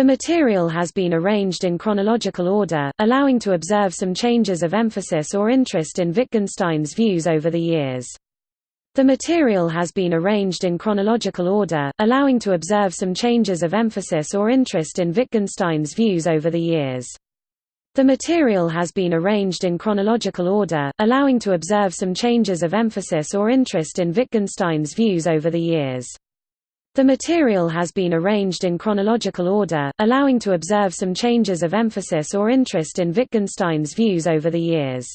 The material has been arranged in chronological order, allowing to observe some changes of emphasis or interest in Wittgenstein's views over the years. The material has been arranged in chronological order, allowing to observe some changes of emphasis or interest in Wittgenstein's views over the years. The material has been arranged in chronological order, allowing to observe some changes of emphasis or interest in Wittgenstein's views over the years. The material has been arranged in chronological order, allowing to observe some changes of emphasis or interest in Wittgenstein's views over the years.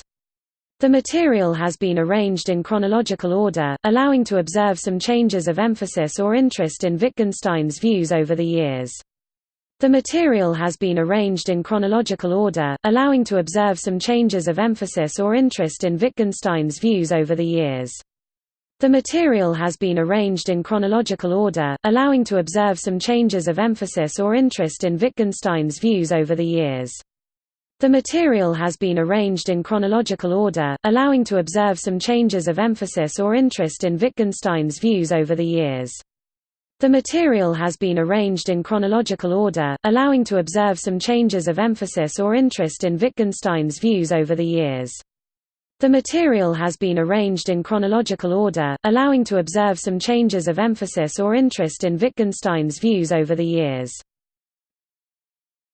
The material has been arranged in chronological order, allowing to observe some changes of emphasis or interest in Wittgenstein's views over the years. The material has been arranged in chronological order, allowing to observe some changes of emphasis or interest in Wittgenstein's views over the years. The material has been arranged in chronological order, allowing to observe some changes of emphasis or interest in Wittgenstein's views over the years. The material has been arranged in chronological order, allowing to observe some changes of emphasis or interest in Wittgenstein's views over the years. The material has been arranged in chronological order, allowing to observe some changes of emphasis or interest in Wittgenstein's views over the years. The material has been arranged in chronological order, allowing to observe some changes of emphasis or interest in Wittgenstein's views over the years.